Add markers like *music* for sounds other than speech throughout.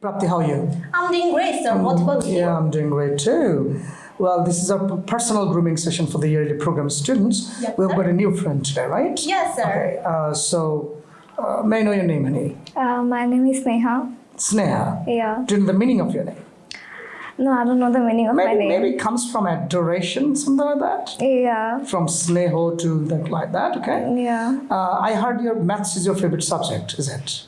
Prapti, how are you? I'm doing great, sir. What about you? Yeah, I'm doing great too. Well, this is our personal grooming session for the yearly program students. Yes, We've sir. got a new friend today, right? Yes, sir. Okay, uh, so uh, may I know your name, honey? Uh, my name is Neha. Sneha. Yeah. Do you know the meaning of your name? No, I don't know the meaning of my name. maybe it comes from adoration, something like that. Yeah. From Sneho to that, like that, okay? Yeah. Uh, I heard your maths is your favorite subject, is it?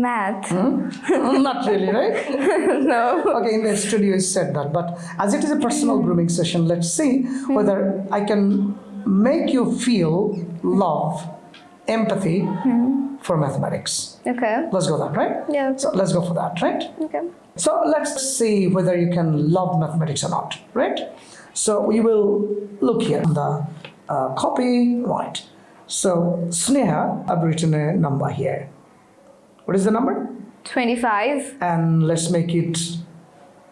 Math. Mm, Not really, right? *laughs* no. Okay, in the studio you said that, but as it is a personal grooming session, let's see whether I can make you feel love, empathy for mathematics. Okay. Let's go that, right? Yeah. So let's go for that, right? Okay. So let's see whether you can love mathematics or not, right? So we will look here on the uh, copy, right? So Sneha, I've written a number here. What is the number? 25. and let's make it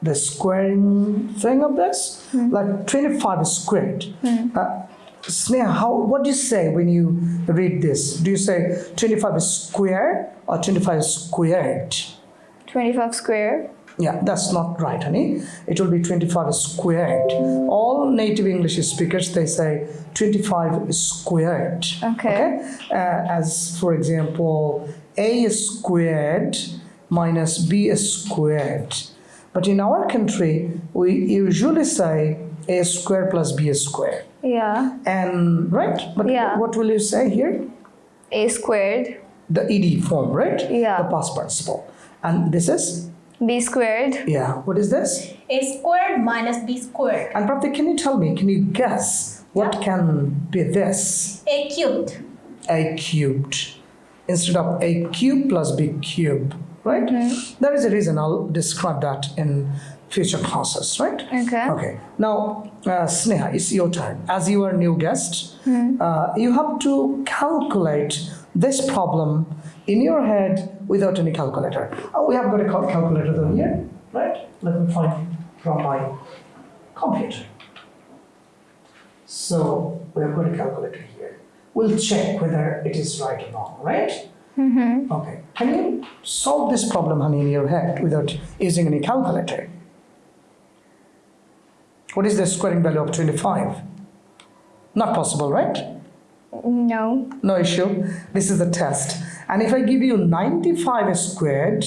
the squaring thing of this. Like 25 is squared. Uh, Sneha, how what do you say when you read this? Do you say 25 is square or 25 is squared? 25 square. yeah that's not right honey. It will be 25 is squared. All native english speakers they say 25 is squared. Okay. Uh, as for example a squared minus b squared but in our country we usually say a square plus b square Yeah. and right but Yeah. what will you say here A squared. the ed form right Yeah. the past participle and this is B squared. yeah what is this A squared minus B squared. and Prapti, can you tell me can you guess what can be this A cubed. a cubed instead of a cube plus b cube right? There is a reason. I'll describe that in future classes right? Okay. okay. Now uh, sneha it's your turn. As you are new guest uh, you have to calculate this problem in your head without any calculator. Oh, we have got a cal- calculator though here right? Let me find from my computer. So we have got a calculator here. We'll check whether it is right or wrong, right? Mm-hmm. Okay. Can you solve this problem, honey, in your head without using any calculator? What is the squaring value of 25? Not possible, right? No. No issue. This is the test. And if I give you 95 squared,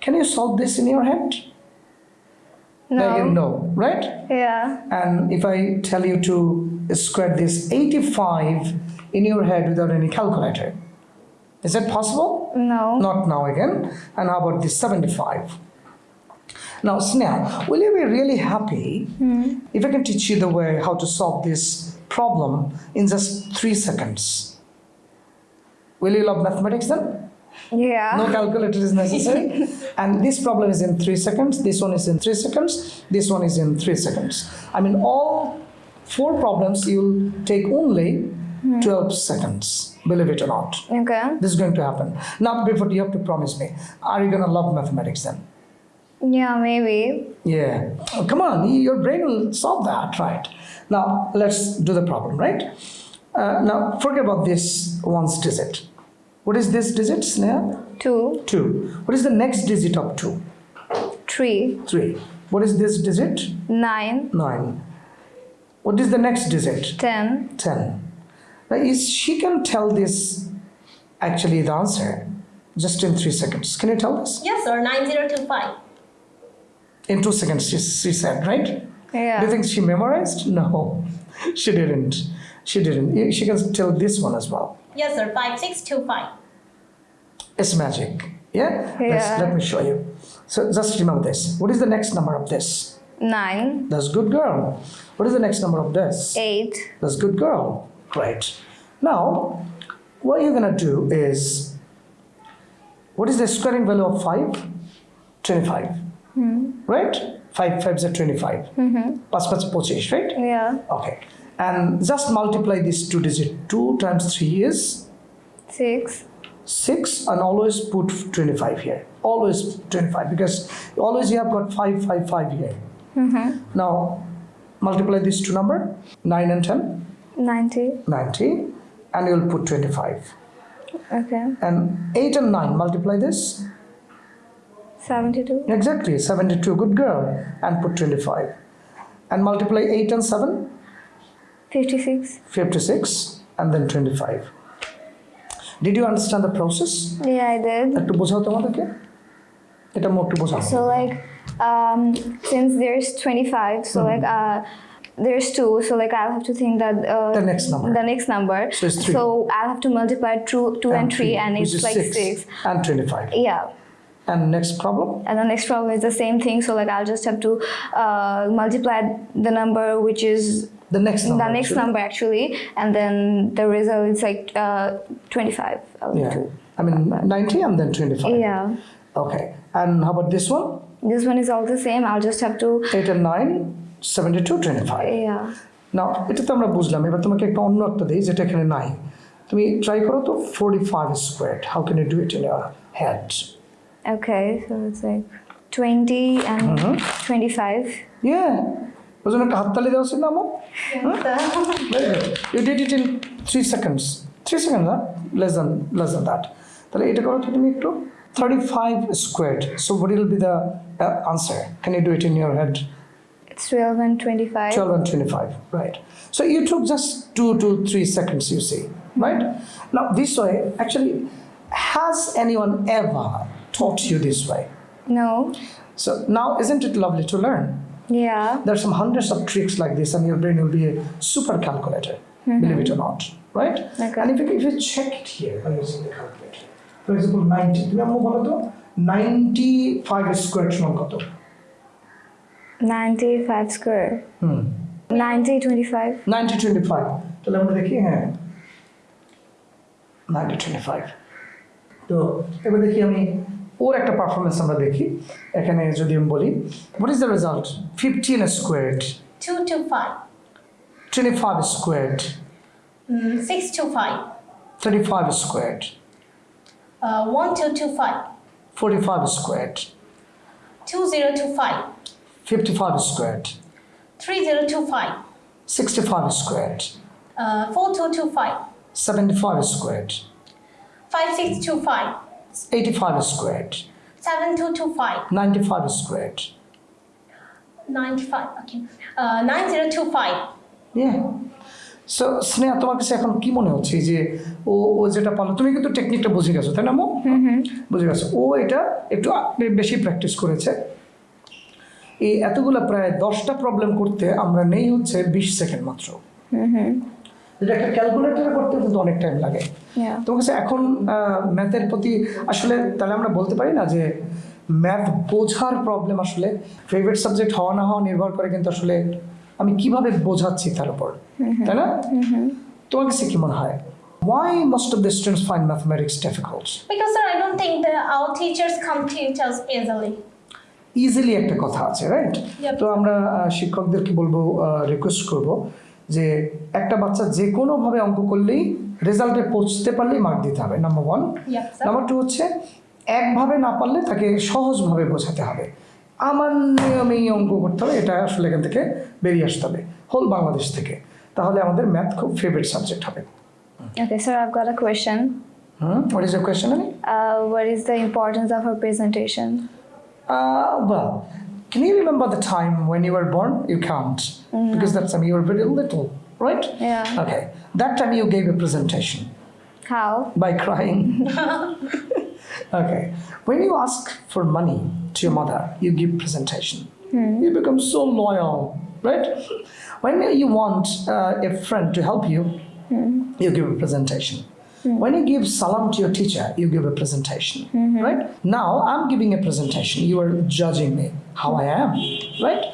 can you solve this in your head? No. Like, no, right? Yeah. And if I tell you to square this 85 in your head without any calculator, is that possible? No. Not now again. And how about this 75? Now, Sneha, will you be really happy hmm. if I can teach you the way how to solve this problem in just three seconds? Will you love mathematics then? Yeah. No calculator is necessary. *laughs* and this problem is in three seconds. This one is in three seconds. This one is in three seconds. I mean, all four problems you'll take only 12 seconds, believe it or not. Okay. This is going to happen. Now, before you have to promise me, are you going to love mathematics then? Yeah, maybe. Yeah. Oh, come on, your brain will solve that, right? Now, let's do the problem, right? Uh, now, forget about this one's digit. What is this digit, Sneha? 2, 2. What is the next digit of 2? 3, 3. What is this digit? 9, 9. What is the next digit? 10. 10. Now, is she can tell this actually the answer just in 3 seconds. Can you tell us? Yes, sir. 9025. In 2 seconds, she, she said, right? Yeah. Do you think she memorized? No, *laughs* she didn't. She didn't. She can tell this one as well. Yes, sir. 5625. It's magic. Yeah? Let's, Yeah. let me show you. So just remember this. What is the next number of this? 9, That's good girl. What is the next number of this? 8, That's good girl. Great. Now, what you're gonna do is, what is the squaring value of 5? 25. Right? 5 5s are 25. Mm-hmm. 5 5 25, right? yeah. Okay. And just multiply this two digit. 2 times 3 is 6, 6 and always put 25 here. Always 25 because always you have got 5 5 5 here. Now multiply these two number 9 and 10 90. 90 and you'll put 25 Okay. and 8 and 9 multiply this 72. Exactly, 72, good girl. And put 25. And multiply 8 and 7, 56. 56, and then 25. Did you understand the process? Yeah, I did. একটু বোঝাও তোমাদেরকে এটা মোট একটু বোঝাও So like, um, since there's 25, so like, uh, there's two, so like I'll have to think that uh, The next number. The next number. So it's three. So I'll have to multiply two, two and, three, and which it's like six. and 25. Yeah. And next problem? And the next problem is the same thing. So like I'll just have to uh, multiply the number which is The next number. the next actually. number actually, and then the result is like uh, 25. I'll Yeah. do. I mean, 90 and then 25. Yeah. Okay. And how about this one? This one is all the same. I'll just have to. 8 and 9, 72, 25. Yeah. নাও এটা তো আমরা বুঝলাম এবার তোমাকে একটা অন্য একটা দিই যেটা এখানে নাই তুমি ট্রাই করো তো forty five square how can you do it in year head Okay. So it's like 20 and 25. ইয়ে ওই জন্য একটা হাততালি দেওয়া ছিল আমার very good you did it in three seconds three second না less than less than that তাহলে এটা করো তো তুমি একটু thirty five square so what will be the answer can you do it in your head It's 12 and 25. 12 and 25, right. So you took just two to three seconds, you see, hmm. right? Now this way, actually, has anyone ever taught you this way? No. So now, isn't it lovely to learn? Yeah. There's some hundreds of tricks like this and your brain will be a super calculator, mm -hmm. believe it or not, right? Okay. And if you, if you check it here, when you see the calculator. For example, 90, 95 square, 95 square. Hmm. 90, 25. 90 25 তাহলে আমরা দেখি হ্যাঁ 90 25 তো এবার দেখি আমি ওর একটা performance আমরা দেখি এখানে যদি আমি বলি what is the result fifteen squared 225. Twenty five squared Mm, 625. Thirty five squared Uh, 1225. Forty five squared 2025. fifty five squared 3025. Sixty five squared Uh, 4225. Seventy five squared 5625. Eighty five squared 7225. Ninety five squared 95. Okay. Uh, 9025. Yeah. So Sneha তোমার কাছে এখন কি মনে হচ্ছে যে ও ও যেটা পারল তুমি কিন্তু টেকনিকটা বুঝে গেছো তাই না মো বুঝে গেছো ও এটা একটু বেশি প্র্যাকটিস করেছে এই এতগুলো প্রায় দশটা প্রবলেম করতে আমরা নেই হচ্ছে বিশ সেকেন্ড মাত্র। যেটা একটা ক্যালকুলেটারে করতে কিন্তু অনেক টাইম লাগে. তোমার কাছে এখন ম্যাথের প্রতি আসলে তাহলে আমরা বলতে পারি না যে ম্যাথ বোঝার প্রবলেম আসলে ফেভারিট সাবজেক্ট হওয়া না হওয়া নির্ভর করে কিন্তু আসলে আমি কীভাবে বোঝাচ্ছি তার উপর। তাই না? তোমার কাছে কি মনে হয়? Why most of the students find mathematics difficult Because sir, I don't think that our teachers come teach us easily. Easily একটা কথা আছে রাইট তো আমরা শিক্ষকদেরকে বলব রিকোয়েস্ট করব যে একটা বাচ্চা যে কোনোভাবে অঙ্ক করলেই রেজাল্টে পৌঁছতে পারলেই মার্ক দিতে হবে নাম্বার ওয়ান নাম্বার টু হচ্ছে একভাবে না পারলে তাকে সহজভাবে বোঝাতে হবে। আমার নিয়মেই অঙ্ক করতে হবে এটা আসলে এখান থেকে বেরিয়ে আসতে হবে হোল বাংলাদেশ থেকে। তাহলে আমাদের ম্যাথ খুব ফেভারিট সাবজেক্ট হবে। Okay, sir, I've got a question. Hmm what is a question আমি Uh, what is the importance of presentation? Uh, well, can you remember the time when you were born? You can't, because that time you were very little, right? Yeah. Okay. That time you gave a presentation How? by crying. *laughs* *laughs* okay. When you ask for money to your mother, you give presentation. You become so loyal, right? When you want uh, a friend to help you, you give a presentation. Hmm. When you give salam to your teacher, you give a presentation, mm-hmm. right? Now I'm giving a presentation. You are judging me how I am, right?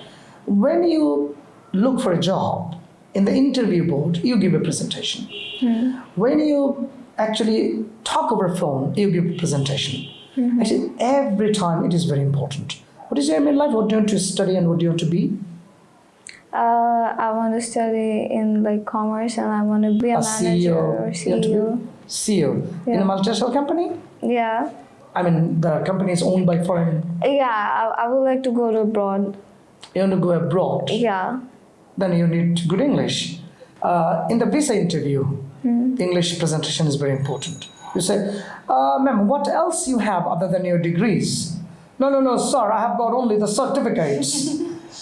When you look for a job in the interview board, you give a presentation. Hmm. When you actually talk over phone, you give a presentation. Mm-hmm. Actually, every time it is very important. What is your aim in life? What do you want to study and what do you want to be? Uh, I want to study in like commerce and I want to be a, A manager CEO. or to CEO. CEO in a multinational company. Yeah. I mean, the company is owned by foreign. Yeah, I, I would like to go to abroad. You want to go abroad. Yeah. Then you need good English. Uh, in the visa interview, English presentation is very important. You say, uh, "Ma'am, what else you have other than your degrees?" No, no, no, sir, I have got only the certificates.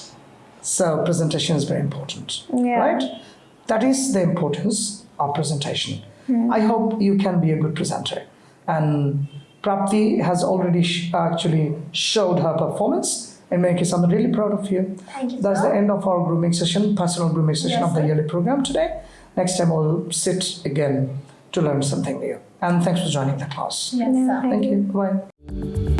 *laughs* so, presentation is very important, Yeah. right? That is the importance of presentation. I hope you can be a good presenter. And Prapti has already sh- actually showed her performance. In many cases, I'm really proud of you. Thank you, That's sir. the end of our grooming session, personal grooming session Yes, of the yearly program today. Next time, we'll sit again to learn something new. And thanks for joining the class. Yes, thank Thank you. Bye.